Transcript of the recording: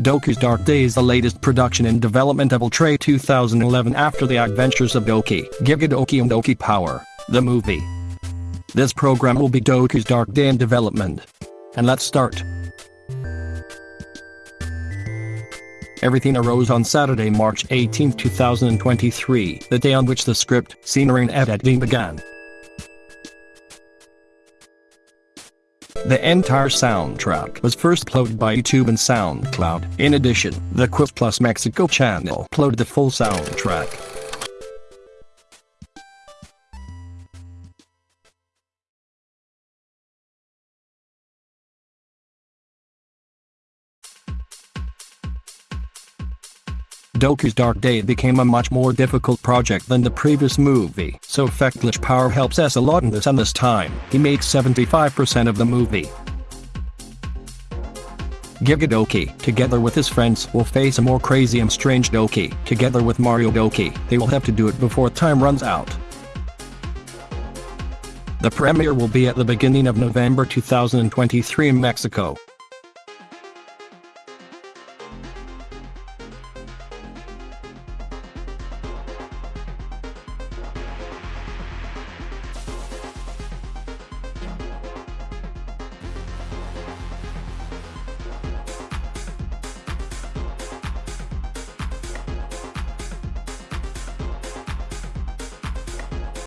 Doki's Dark Day is the latest production in development of Ultra 2011 after the adventures of Doki, Gigadoki and Doki Power, the movie. This program will be Doki's Dark Day in development. And let's start. Everything arose on Saturday, March 18, 2023, the day on which the script, scenery and editing began. The entire soundtrack was first uploaded by YouTube and SoundCloud. In addition, the Quiz Plus Mexico channel uploaded the full soundtrack. Doki's Dark Day became a much more difficult project than the previous movie, so Effect Glitch Power helps us a lot in this and this time, he makes 75% of the movie. Gigadoki, together with his friends, will face a more crazy and strange Doki. Together with Mario Doki, they will have to do it before time runs out. The premiere will be at the beginning of November 2023 in Mexico.